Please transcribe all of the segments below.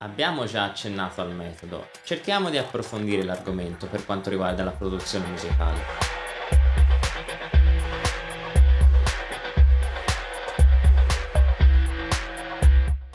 Abbiamo già accennato al metodo, cerchiamo di approfondire l'argomento per quanto riguarda la produzione musicale.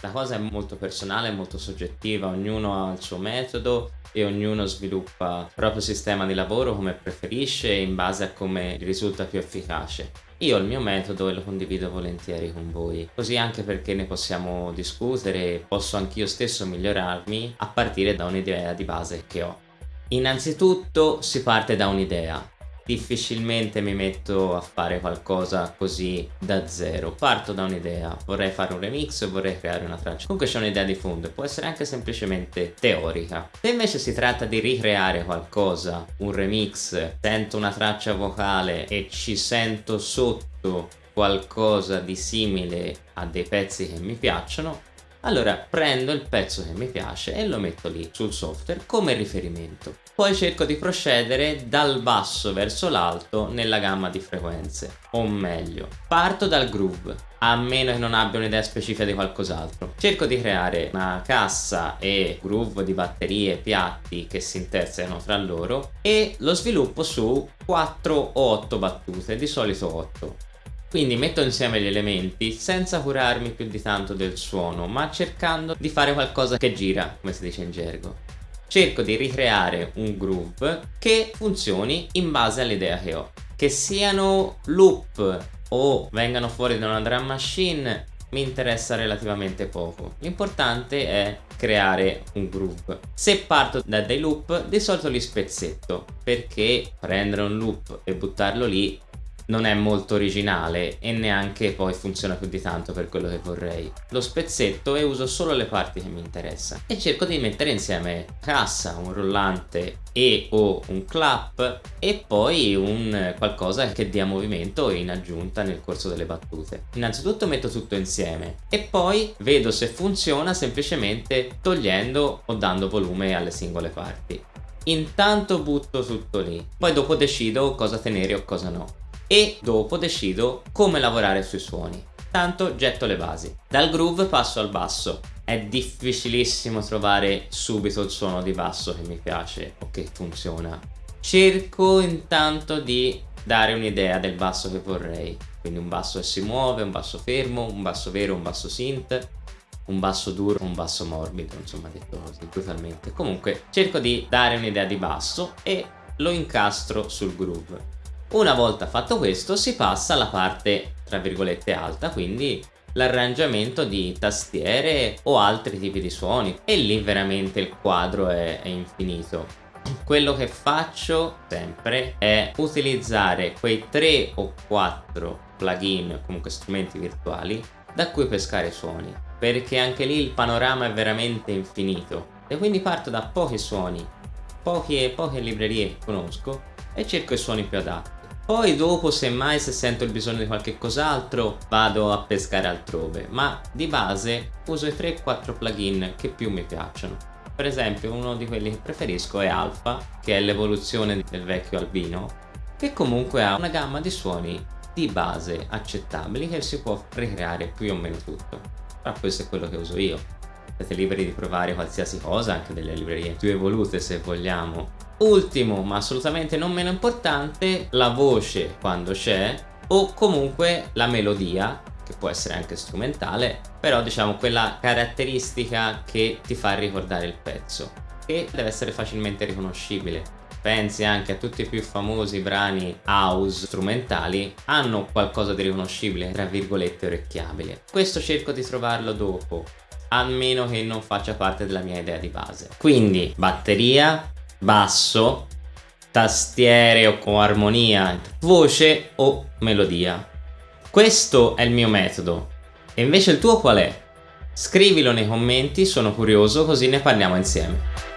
La cosa è molto personale, molto soggettiva, ognuno ha il suo metodo e ognuno sviluppa il proprio sistema di lavoro come preferisce in base a come risulta più efficace. Io ho il mio metodo e lo condivido volentieri con voi, così anche perché ne possiamo discutere posso anch'io stesso migliorarmi a partire da un'idea di base che ho. Innanzitutto si parte da un'idea, difficilmente mi metto a fare qualcosa così da zero. Parto da un'idea vorrei fare un remix vorrei creare una traccia. Comunque c'è un'idea di fondo può essere anche semplicemente teorica. Se invece si tratta di ricreare qualcosa un remix sento una traccia vocale e ci sento sotto qualcosa di simile a dei pezzi che mi piacciono allora prendo il pezzo che mi piace e lo metto lì sul software come riferimento. Poi cerco di procedere dal basso verso l'alto nella gamma di frequenze, o meglio, parto dal groove, a meno che non abbia un'idea specifica di qualcos'altro. Cerco di creare una cassa e groove di batterie, piatti che si intersecano tra loro e lo sviluppo su 4 o 8 battute, di solito 8. Quindi metto insieme gli elementi senza curarmi più di tanto del suono, ma cercando di fare qualcosa che gira, come si dice in gergo. Cerco di ricreare un groove che funzioni in base all'idea che ho. Che siano loop o vengano fuori da una drum machine mi interessa relativamente poco. L'importante è creare un groove. Se parto da dei loop, di solito li spezzetto, perché prendere un loop e buttarlo lì non è molto originale e neanche poi funziona più di tanto per quello che vorrei. Lo spezzetto e uso solo le parti che mi interessano e cerco di mettere insieme cassa, un rullante e o un clap e poi un qualcosa che dia movimento in aggiunta nel corso delle battute. Innanzitutto metto tutto insieme e poi vedo se funziona semplicemente togliendo o dando volume alle singole parti. Intanto butto tutto lì, poi dopo decido cosa tenere o cosa no e dopo decido come lavorare sui suoni. Tanto getto le basi. Dal groove passo al basso. È difficilissimo trovare subito il suono di basso che mi piace o che funziona. Cerco intanto di dare un'idea del basso che vorrei. Quindi un basso che si muove, un basso fermo, un basso vero, un basso synth, un basso duro, un basso morbido, insomma detto così brutalmente. Comunque cerco di dare un'idea di basso e lo incastro sul groove. Una volta fatto questo si passa alla parte tra virgolette alta, quindi l'arrangiamento di tastiere o altri tipi di suoni e lì veramente il quadro è, è infinito. Quello che faccio sempre è utilizzare quei 3 o 4 plugin, comunque strumenti virtuali, da cui pescare suoni, perché anche lì il panorama è veramente infinito e quindi parto da pochi suoni, poche, poche librerie che conosco e cerco i suoni più adatti. Poi dopo semmai se sento il bisogno di qualche cos'altro vado a pescare altrove ma di base uso i 3-4 plugin che più mi piacciono. Per esempio uno di quelli che preferisco è Alpha che è l'evoluzione del vecchio Albino che comunque ha una gamma di suoni di base accettabili che si può ricreare più o meno tutto. Ma questo è quello che uso io. Siete liberi di provare qualsiasi cosa, anche delle librerie più evolute se vogliamo, Ultimo, ma assolutamente non meno importante, la voce quando c'è o comunque la melodia che può essere anche strumentale però diciamo quella caratteristica che ti fa ricordare il pezzo che deve essere facilmente riconoscibile. Pensi anche a tutti i più famosi brani house strumentali hanno qualcosa di riconoscibile tra virgolette orecchiabile. Questo cerco di trovarlo dopo a meno che non faccia parte della mia idea di base. Quindi batteria basso, tastiere o con armonia, voce o melodia. Questo è il mio metodo. E invece il tuo qual è? Scrivilo nei commenti, sono curioso così ne parliamo insieme.